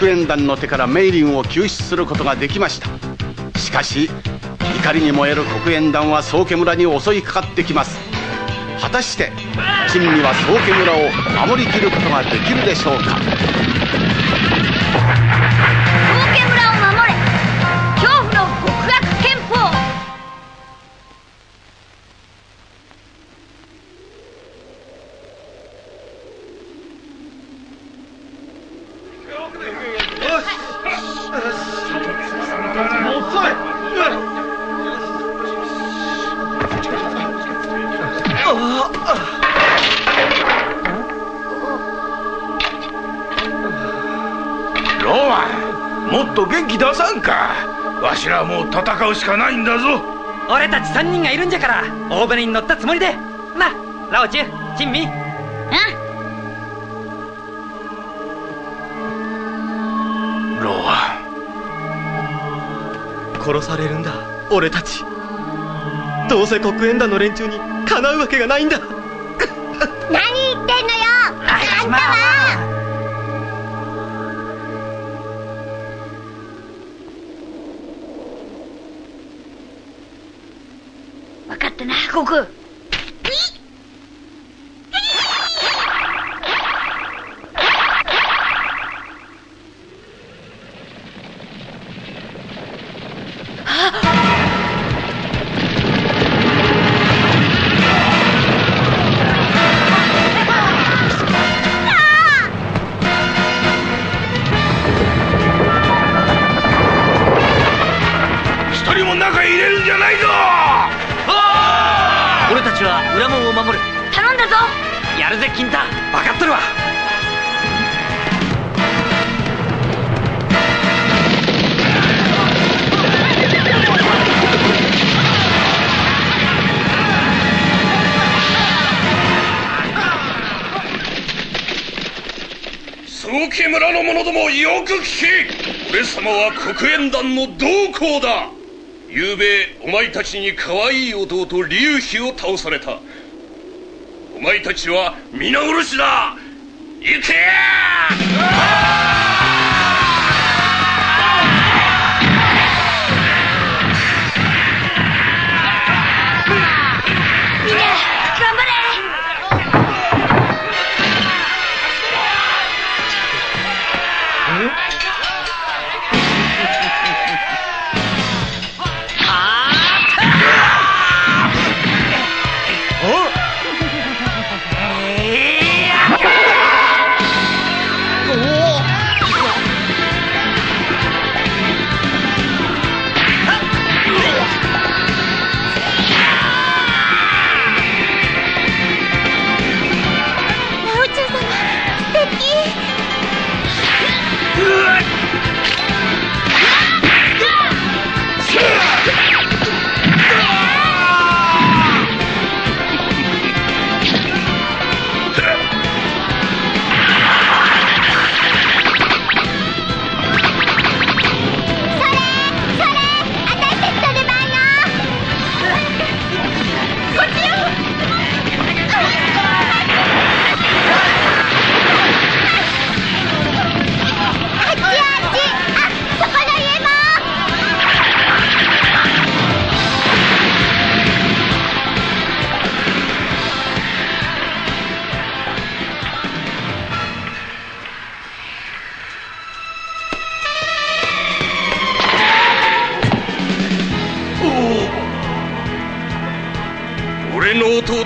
珍味たちは黒煙団の手からメイリンを救出することができました。しかし怒りに燃える黒煙団は宗家村に襲いかかってきます。果たして珍味は宗家村を守りきることができるでしょうか。宗家村をうしかないんだぞ。俺たち3人がいるんじゃから大船に乗ったつもりで。なラオチュ珍味。ロア。殺されるんだ俺たち。どうせ黒煙団の連中にかなうわけがないんだ。何言ってんのよ。あんたは帰国村の者どもよく聞け俺様は黒煙団の同行だ。昨べお前たちに可愛い弟龍飛を倒された。お前たちは皆殺しだ。行け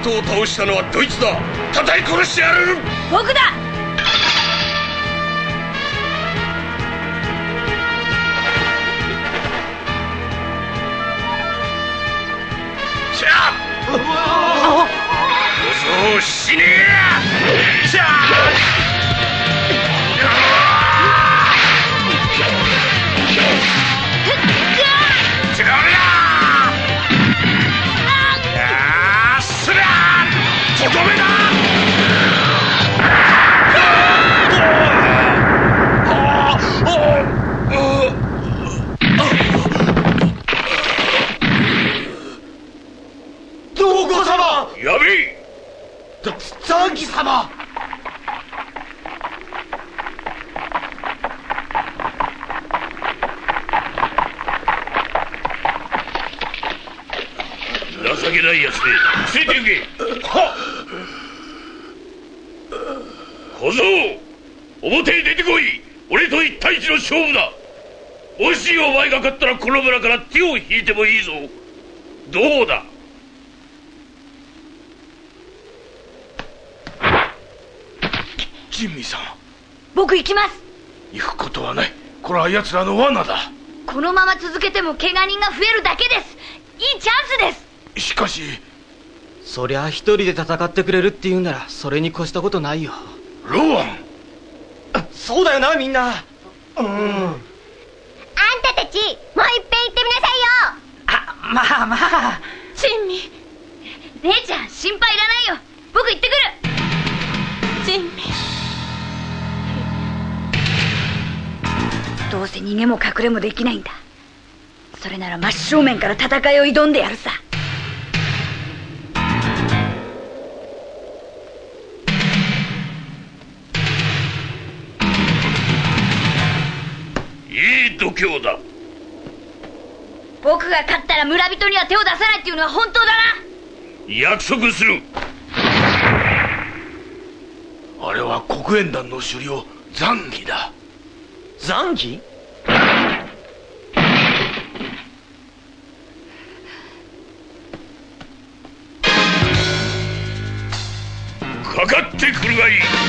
の弟を倒したのはどいつだ。叩い殺してやる。僕だ。しゃあ小僧死ねえしゃこの村から手を引いてもいいぞ。どうだ？珍味さん。僕行きます。行くことはない。これは奴らの罠だ。このまま続けても怪我人が増えるだけです。いいチャンスです。しかし。そりゃ一人で戦ってくれるって言うならそれに越したことないよ。ローアン。そうだよなみんな。うんあんたたちもういっぺん言ってみなさいよ。あまあまあ。珍味。姉ちゃん心配いらないよ。僕行ってくる。珍味。どうせ逃げも隠れもできないんだ。それなら真正面から戦いを挑んでやるさいい度胸だ。僕が勝ったら村人には手を出さないっていうのは本当だな。約束する。あれは黒煙団の首領残儀だ。残機かかってくるがいい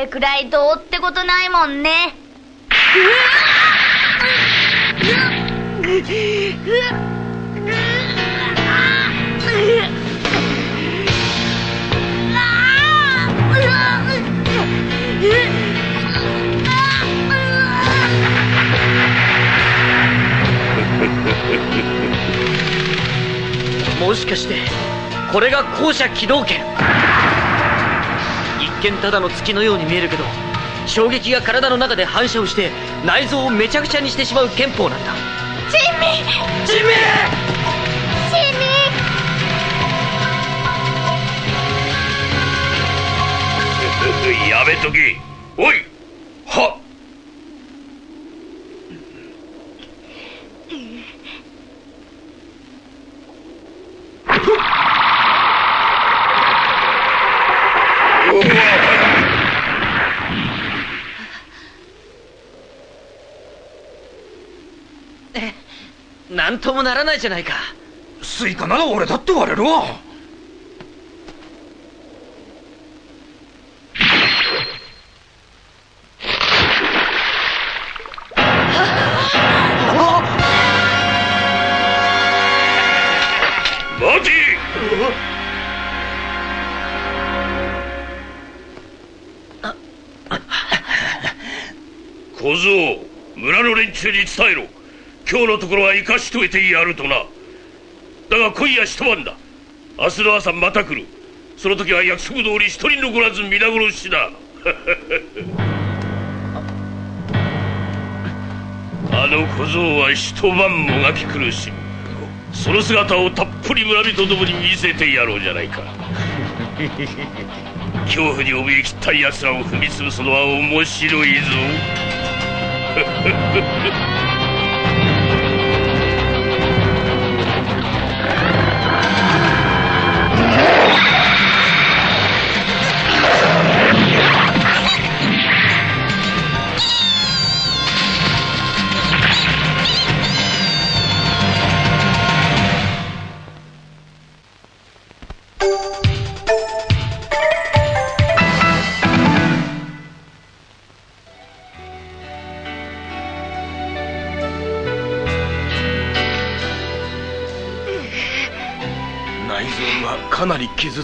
れくらいどうってことないもんね。もしかしてこれが校舎機動拳？見ただの月のように見えるけど衝撃が体の中で反射をして内臓をめちゃくちゃにしてしまう憲法なんだ。ジンミジミー！ジンミ やめとけおいともならないじゃないか。スイカなら俺だって割れるわ。小僧村の連中に伝えろ今日のところは生かしといてやるとな。だが今夜一晩だ。明日の朝また来る。その時は約束通り一人残らず皆殺しだ。あの小僧は一晩もがき苦しむその姿をたっぷり村人どもに見せてやろうじゃないか。恐怖に怯えきった奴らを踏み潰すのは面白いぞ。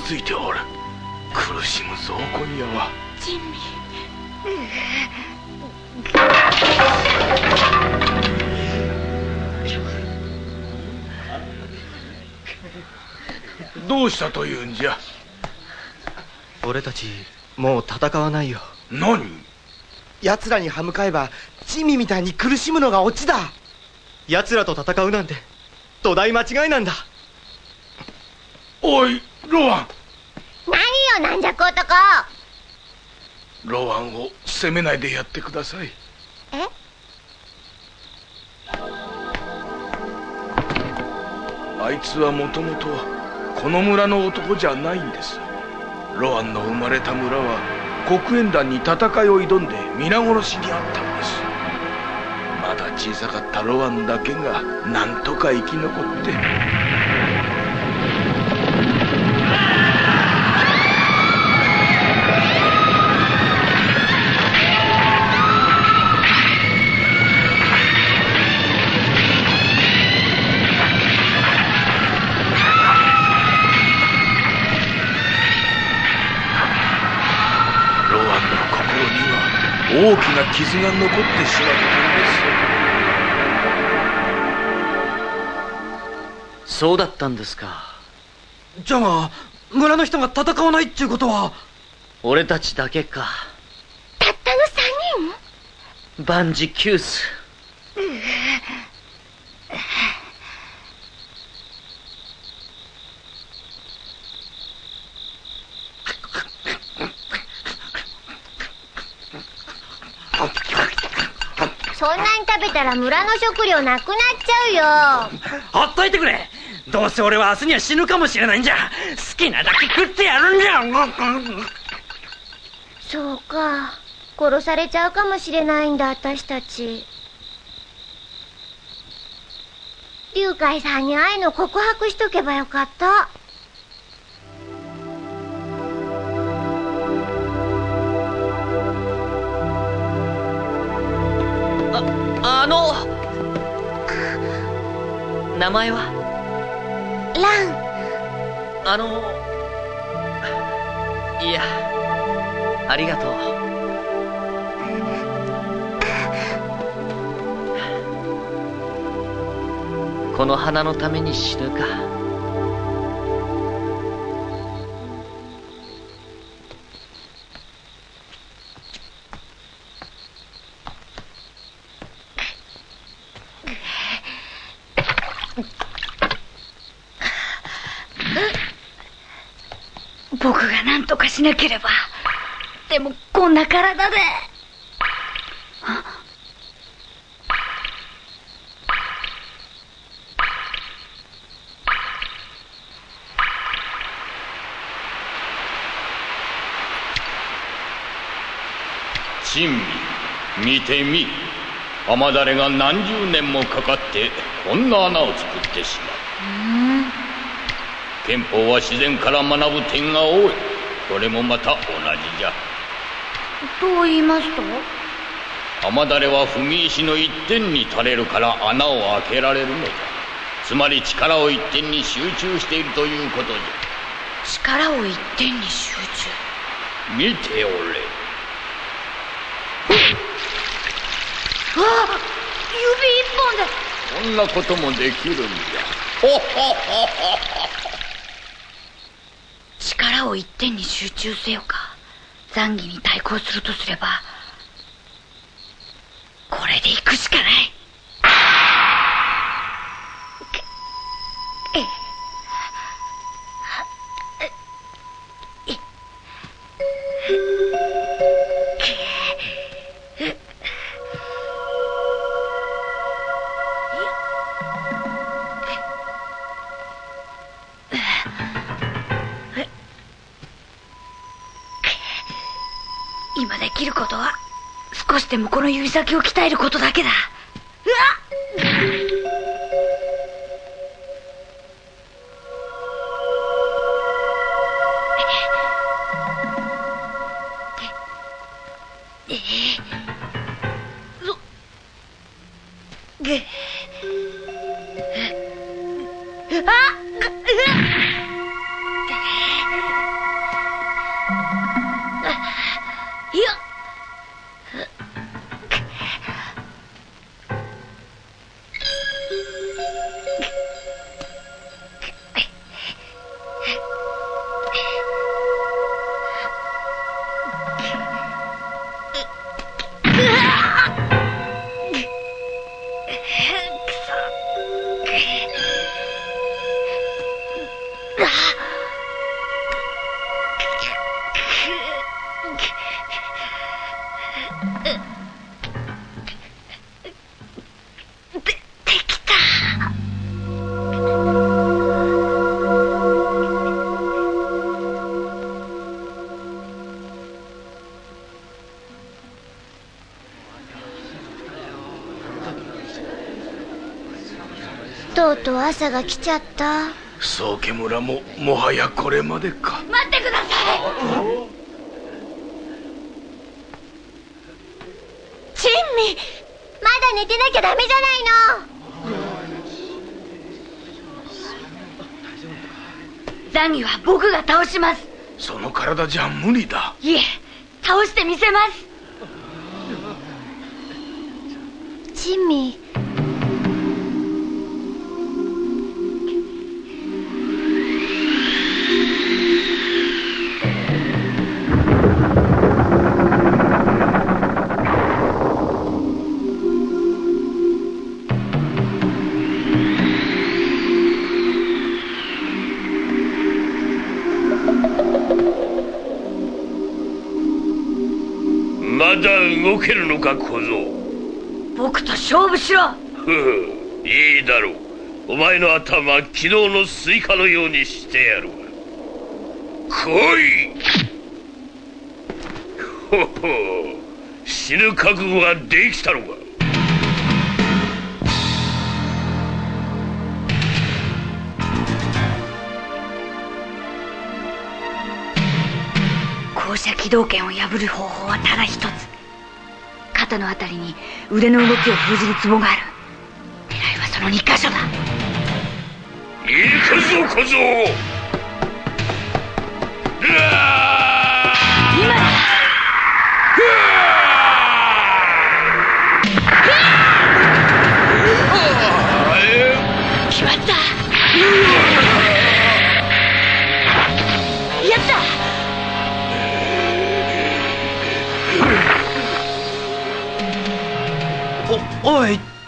ついておる苦しむぞ今夜は。ジンミどうしたというんじゃ？俺たちもう戦わないよ。何？奴らに歯向かえば珍味みたいに苦しむのがオチだ。奴らと戦うなんて土台間違いなんだ。おいロワン。何よなんじゃこ男ロワンを責めないでやってください。え？あいつはもともとこの村の男じゃないんです。ロワンの生まれた村は黒煙団に戦いを挑んで皆殺しにあったんです。まだ小さかったロワンだけがなんとか生き残って大きな傷が残ってしまったんです。そうだったんですか。じゃあ村の人が戦わないっちゅうことは？俺たちだけか。たったの三人？万事休すそんなに食べたら村の食料なくなっちゃうよ。ほっといてくれ。どうせ俺は明日には死ぬかもしれないんじゃ。好きなだけ食ってやるんじゃそうか。殺されちゃうかもしれないんだ私たち。龍海さんに愛の告白しとけばよかった名前は？ラン。あのいやありがとう。この花のために死ぬかしなければ。でもこんな体で。珍味見てみ。雨だれが何十年もかかってこんな穴を作ってしまう。憲法は自然から学ぶ点が多いこれもまた同じじゃ。と言いますと？雨だれは踏み石の一点に垂れるから穴を開けられるのじゃ。つまり力を一点に集中しているということじ力を一点に集中？ゃ見ておれ。あ指一本で。こんなこともできるんじゃ。ほほほほ力を一点に集中せよか。残儀に対抗するとすればこれで行くしかない。の指先を鍛えることだけだ。うわっ。えうとう朝が来ちゃった。宗家村ももはやこれまでか。待ってください。珍味まだ寝てなきゃダメじゃないの。ザンギは僕が倒します。その体じゃ無理だ。いえ倒してみせます。珍味しろ。ふういいだろう。お前の頭昨日のスイカのようにしてやる。わ来い。ほほ死ぬ覚悟ができたのか。降車機動拳を破る方法はただ一つ肩のあたりに腕の動きを封じるツボがある。狙いはその2箇所だ。行くぞ小僧。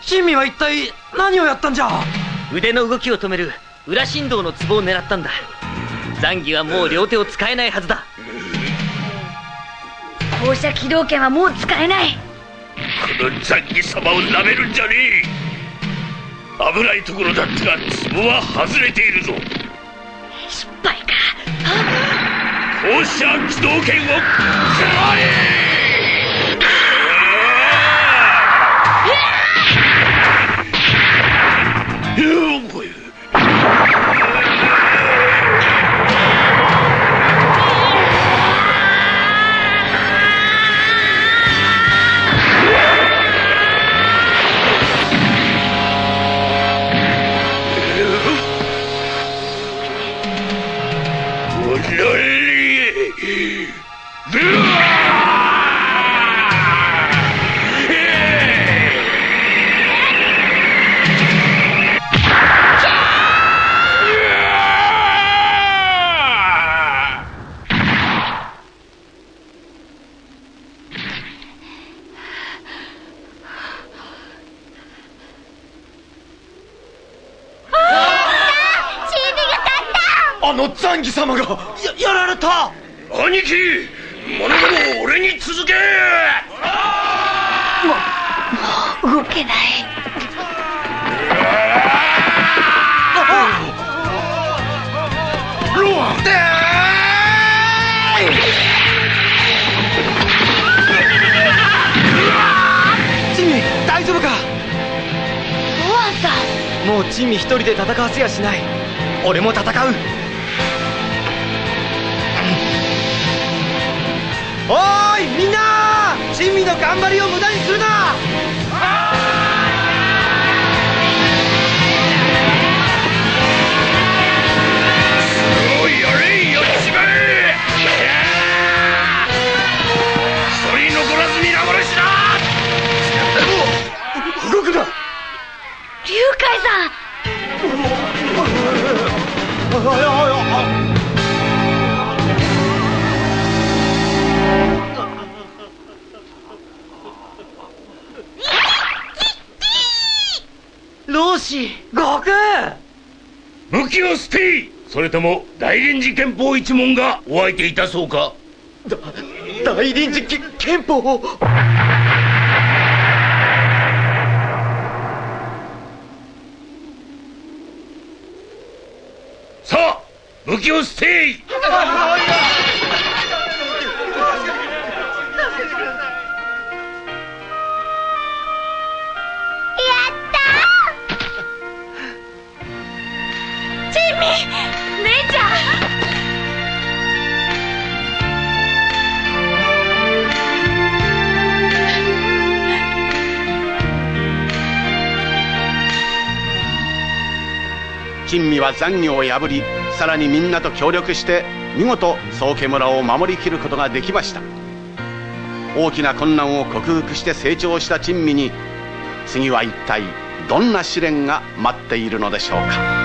珍味は一体何をやったんじゃ？腕の動きを止める裏振動のツボを狙ったんだ。ザンギはもう両手を使えないはずだ。降車機動拳はもう使えない。このザンギ様を舐めるんじゃねえ。危ないところだったが壺は外れているぞ。失敗か。放射機動拳を食らえ あ様がややられた。兄貴物事を俺に続け。動けない。ロアチミ大丈夫か？ロアンさん。もう珍味一人で戦わせやしない。俺も戦うおーいみんな珍味の頑張りを無駄にするな。おいやれやっちまえ一人残らず皆殺しだ動くな龍海さん老子悟空。武器を捨てそれとも大臨時憲法一門がお相手いたそうか？大臨時き憲法。をさあ武器を捨て姉ちゃん珍味は残業を破りさらにみんなと協力して見事宗家村を守りきることができました。大きな困難を克服して成長した珍味に次は一体どんな試練が待っているのでしょうか。